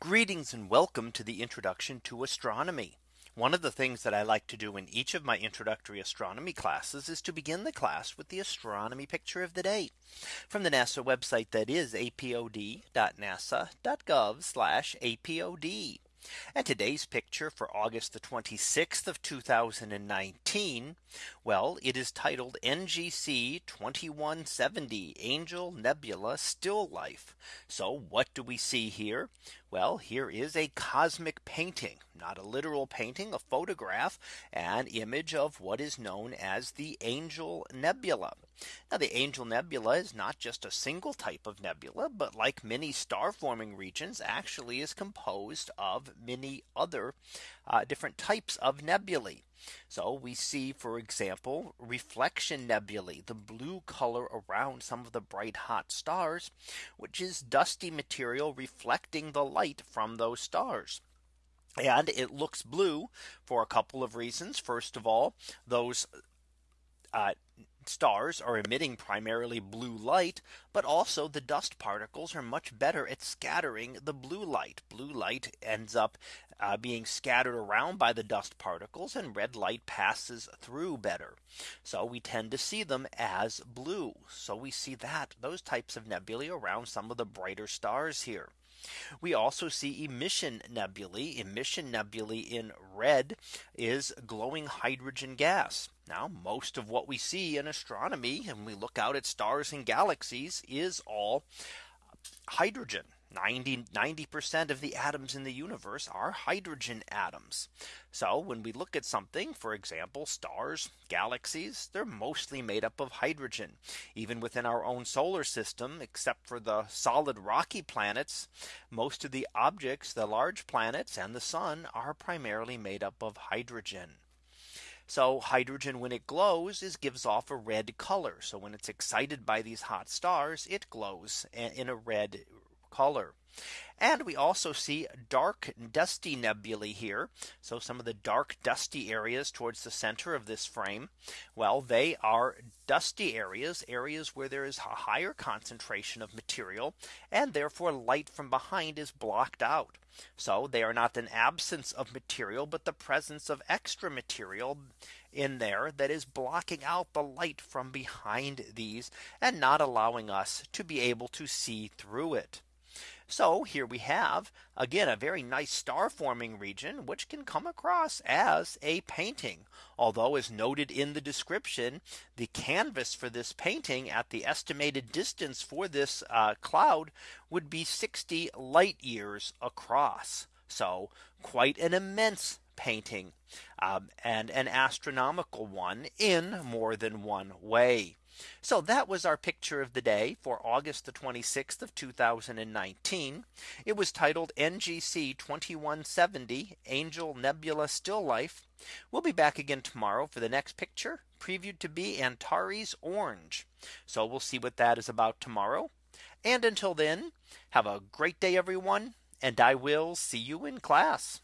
Greetings and welcome to the introduction to astronomy. One of the things that I like to do in each of my introductory astronomy classes is to begin the class with the astronomy picture of the day from the NASA website that is apod.nasa.gov apod. And today's picture for August the 26th of 2019. Well, it is titled NGC 2170 Angel Nebula Still Life. So what do we see here? Well, here is a cosmic painting, not a literal painting, a photograph, an image of what is known as the Angel Nebula. Now the Angel Nebula is not just a single type of nebula, but like many star forming regions actually is composed of many other uh, different types of nebulae. So we see, for example, reflection nebulae, the blue color around some of the bright hot stars, which is dusty material reflecting the light from those stars. And it looks blue for a couple of reasons. First of all, those uh, stars are emitting primarily blue light, but also the dust particles are much better at scattering the blue light. Blue light ends up uh, being scattered around by the dust particles and red light passes through better. So we tend to see them as blue. So we see that those types of nebulae around some of the brighter stars here. We also see emission nebulae. Emission nebulae in red is glowing hydrogen gas. Now most of what we see in astronomy and we look out at stars and galaxies is all hydrogen. 90 90% of the atoms in the universe are hydrogen atoms. So when we look at something, for example, stars, galaxies, they're mostly made up of hydrogen. Even within our own solar system, except for the solid rocky planets, most of the objects, the large planets and the sun are primarily made up of hydrogen. So hydrogen when it glows is gives off a red color. So when it's excited by these hot stars, it glows in a red color. And we also see dark dusty nebulae here. So some of the dark dusty areas towards the center of this frame. Well, they are dusty areas, areas where there is a higher concentration of material and therefore light from behind is blocked out. So they are not an absence of material, but the presence of extra material in there that is blocking out the light from behind these and not allowing us to be able to see through it. So here we have again a very nice star forming region which can come across as a painting. Although as noted in the description, the canvas for this painting at the estimated distance for this uh, cloud would be 60 light years across. So quite an immense painting um, and an astronomical one in more than one way. So that was our picture of the day for August the 26th of 2019. It was titled NGC 2170 Angel Nebula Still Life. We'll be back again tomorrow for the next picture previewed to be Antares orange. So we'll see what that is about tomorrow. And until then, have a great day, everyone. And I will see you in class.